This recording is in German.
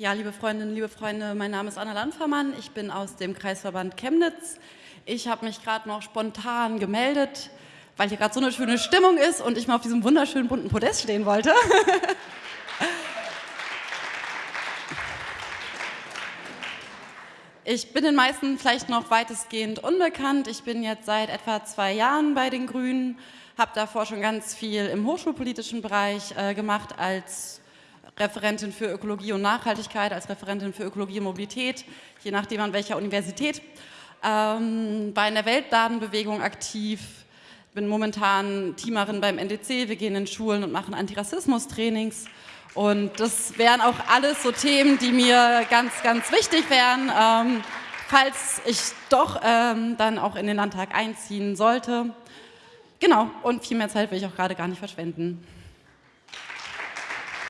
Ja, liebe Freundinnen, liebe Freunde, mein Name ist Anna Landfermann. Ich bin aus dem Kreisverband Chemnitz. Ich habe mich gerade noch spontan gemeldet, weil hier gerade so eine schöne Stimmung ist und ich mal auf diesem wunderschönen bunten Podest stehen wollte. Ich bin den meisten vielleicht noch weitestgehend unbekannt. Ich bin jetzt seit etwa zwei Jahren bei den Grünen, habe davor schon ganz viel im hochschulpolitischen Bereich äh, gemacht als Referentin für Ökologie und Nachhaltigkeit, als Referentin für Ökologie und Mobilität, je nachdem an welcher Universität. Ähm, in der Weltdatenbewegung aktiv, bin momentan Teamerin beim NDC, wir gehen in Schulen und machen Antirassismus-Trainings. Und das wären auch alles so Themen, die mir ganz, ganz wichtig wären, ähm, falls ich doch ähm, dann auch in den Landtag einziehen sollte. Genau, und viel mehr Zeit will ich auch gerade gar nicht verschwenden.